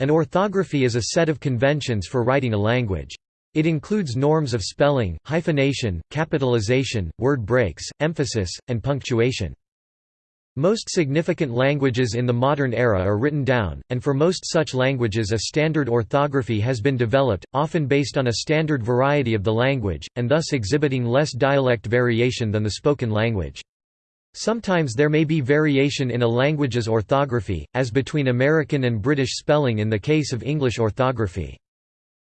An orthography is a set of conventions for writing a language. It includes norms of spelling, hyphenation, capitalization, word breaks, emphasis, and punctuation. Most significant languages in the modern era are written down, and for most such languages a standard orthography has been developed, often based on a standard variety of the language, and thus exhibiting less dialect variation than the spoken language. Sometimes there may be variation in a language's orthography, as between American and British spelling in the case of English orthography.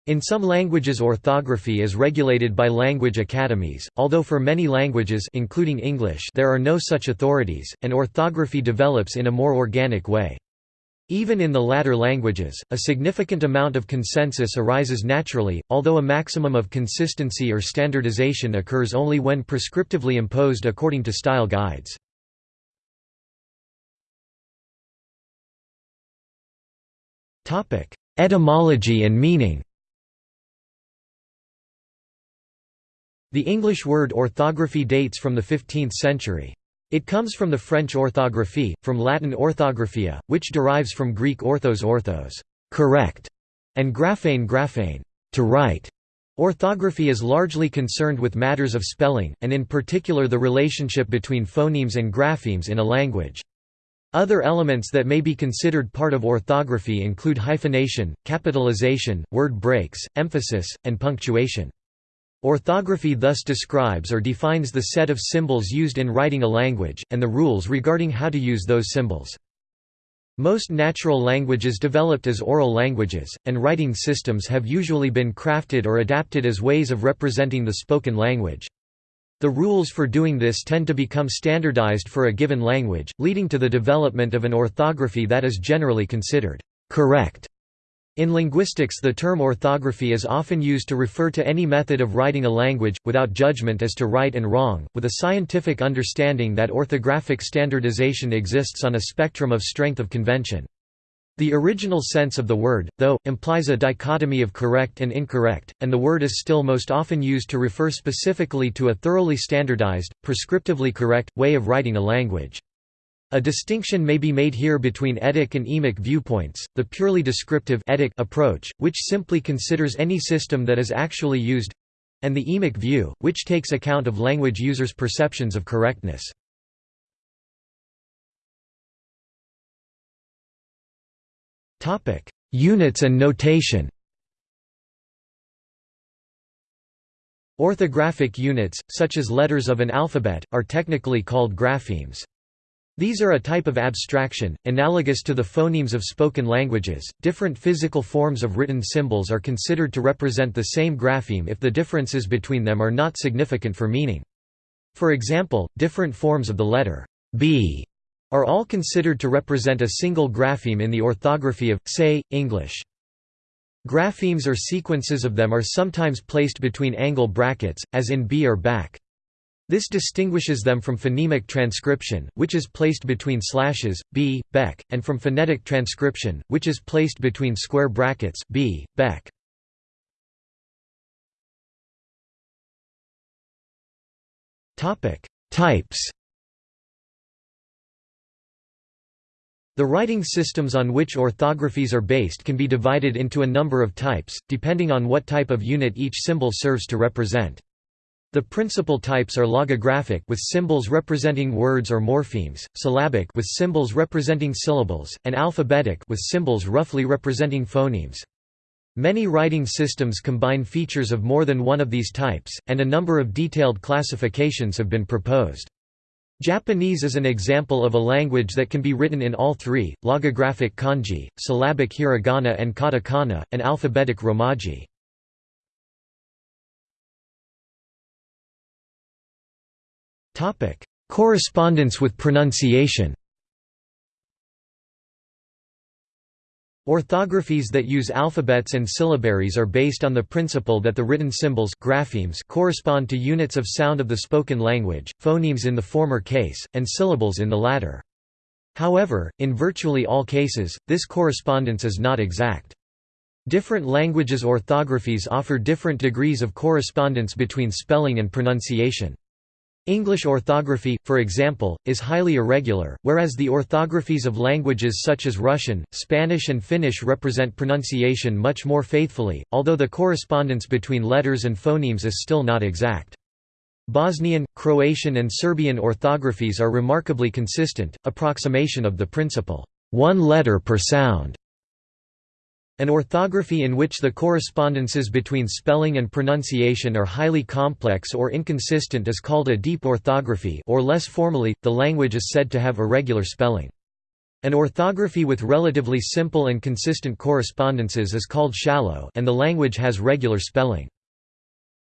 In some languages orthography is regulated by language academies, although for many languages including English there are no such authorities, and orthography develops in a more organic way. Even in the latter languages, a significant amount of consensus arises naturally, although a maximum of consistency or standardization occurs only when prescriptively imposed according to style guides. Etymology and meaning The English word orthography dates from the 15th century. It comes from the French orthographie, from Latin orthographia, which derives from Greek orthos orthos correct", and graphein graphein to write". Orthography is largely concerned with matters of spelling, and in particular the relationship between phonemes and graphemes in a language. Other elements that may be considered part of orthography include hyphenation, capitalization, word breaks, emphasis, and punctuation. Orthography thus describes or defines the set of symbols used in writing a language, and the rules regarding how to use those symbols. Most natural languages developed as oral languages, and writing systems have usually been crafted or adapted as ways of representing the spoken language. The rules for doing this tend to become standardized for a given language, leading to the development of an orthography that is generally considered correct. In linguistics the term orthography is often used to refer to any method of writing a language, without judgment as to right and wrong, with a scientific understanding that orthographic standardization exists on a spectrum of strength of convention. The original sense of the word, though, implies a dichotomy of correct and incorrect, and the word is still most often used to refer specifically to a thoroughly standardized, prescriptively correct, way of writing a language. A distinction may be made here between etic and emic viewpoints, the purely descriptive etic approach, which simply considers any system that is actually used, and the emic view, which takes account of language users' perceptions of correctness. Units and notation. Orthographic units, such as letters of an alphabet, are technically called graphemes. These are a type of abstraction, analogous to the phonemes of spoken languages. Different physical forms of written symbols are considered to represent the same grapheme if the differences between them are not significant for meaning. For example, different forms of the letter B are all considered to represent a single grapheme in the orthography of, say, English. Graphemes or sequences of them are sometimes placed between angle brackets, as in B or back. This distinguishes them from phonemic transcription, which is placed between slashes, b, beck, and from phonetic transcription, which is placed between square brackets b, beck. Types The writing systems on which orthographies are based can be divided into a number of types, depending on what type of unit each symbol serves to represent. The principal types are logographic with symbols representing words or morphemes, syllabic with symbols representing syllables, and alphabetic with symbols roughly representing phonemes. Many writing systems combine features of more than one of these types, and a number of detailed classifications have been proposed. Japanese is an example of a language that can be written in all three, logographic kanji, syllabic hiragana and katakana, and alphabetic romaji. Correspondence with pronunciation Orthographies that use alphabets and syllabaries are based on the principle that the written symbols graphemes correspond to units of sound of the spoken language, phonemes in the former case, and syllables in the latter. However, in virtually all cases, this correspondence is not exact. Different languages' orthographies offer different degrees of correspondence between spelling and pronunciation. English orthography, for example, is highly irregular, whereas the orthographies of languages such as Russian, Spanish and Finnish represent pronunciation much more faithfully, although the correspondence between letters and phonemes is still not exact. Bosnian, Croatian and Serbian orthographies are remarkably consistent, approximation of the principle, one letter per sound. An orthography in which the correspondences between spelling and pronunciation are highly complex or inconsistent is called a deep orthography or less formally, the language is said to have irregular spelling. An orthography with relatively simple and consistent correspondences is called shallow and the language has regular spelling.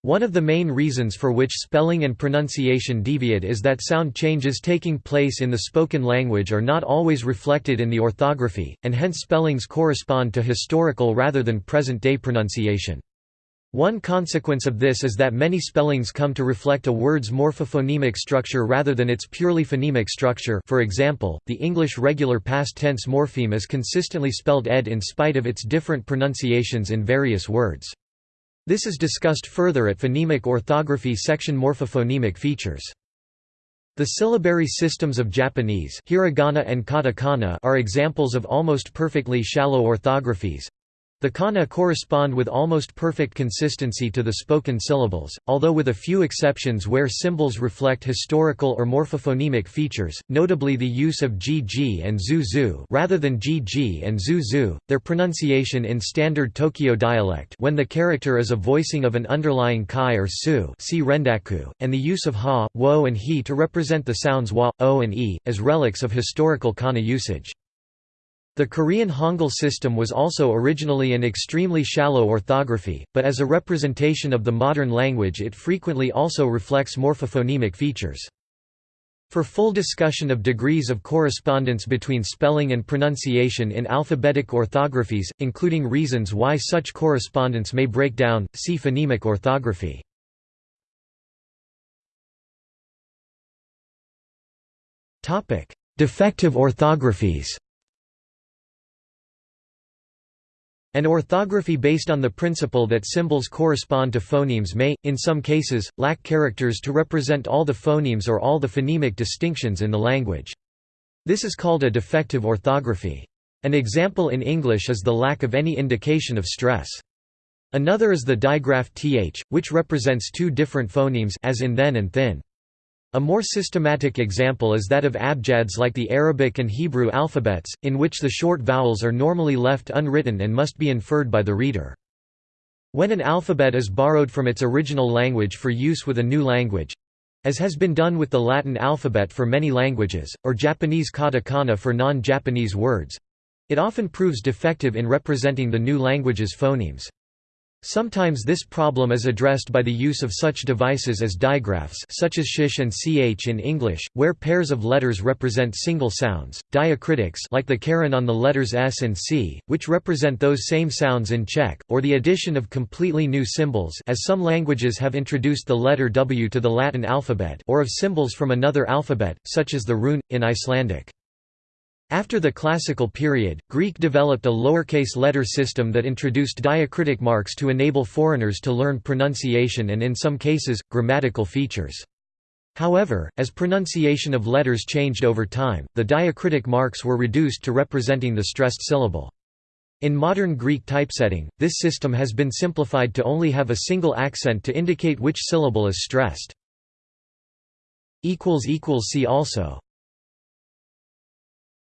One of the main reasons for which spelling and pronunciation deviate is that sound changes taking place in the spoken language are not always reflected in the orthography, and hence spellings correspond to historical rather than present-day pronunciation. One consequence of this is that many spellings come to reflect a word's morphophonemic structure rather than its purely phonemic structure for example, the English regular past tense morpheme is consistently spelled ed in spite of its different pronunciations in various words. This is discussed further at phonemic orthography section morphophonemic features. The syllabary systems of Japanese hiragana and katakana are examples of almost perfectly shallow orthographies, the kana correspond with almost perfect consistency to the spoken syllables, although with a few exceptions where symbols reflect historical or morphophonemic features, notably the use of gg and zu rather than gg and zu their pronunciation in standard Tokyo dialect when the character is a voicing of an underlying kai or su see rendaku, and the use of ha, wo and he to represent the sounds wa, o and e, as relics of historical kana usage. The Korean Hangul system was also originally an extremely shallow orthography, but as a representation of the modern language it frequently also reflects morphophonemic features. For full discussion of degrees of correspondence between spelling and pronunciation in alphabetic orthographies, including reasons why such correspondence may break down, see phonemic orthography. Defective orthographies An orthography based on the principle that symbols correspond to phonemes may, in some cases, lack characters to represent all the phonemes or all the phonemic distinctions in the language. This is called a defective orthography. An example in English is the lack of any indication of stress. Another is the digraph th, which represents two different phonemes as in then and thin. A more systematic example is that of abjads like the Arabic and Hebrew alphabets, in which the short vowels are normally left unwritten and must be inferred by the reader. When an alphabet is borrowed from its original language for use with a new language—as has been done with the Latin alphabet for many languages, or Japanese katakana for non-Japanese words—it often proves defective in representing the new language's phonemes. Sometimes this problem is addressed by the use of such devices as digraphs such as sh and ch in English, where pairs of letters represent single sounds, diacritics like the caron on the letters s and c, which represent those same sounds in Czech, or the addition of completely new symbols as some languages have introduced the letter w to the Latin alphabet or of symbols from another alphabet, such as the rune, in Icelandic. After the Classical period, Greek developed a lowercase letter system that introduced diacritic marks to enable foreigners to learn pronunciation and in some cases, grammatical features. However, as pronunciation of letters changed over time, the diacritic marks were reduced to representing the stressed syllable. In modern Greek typesetting, this system has been simplified to only have a single accent to indicate which syllable is stressed. See also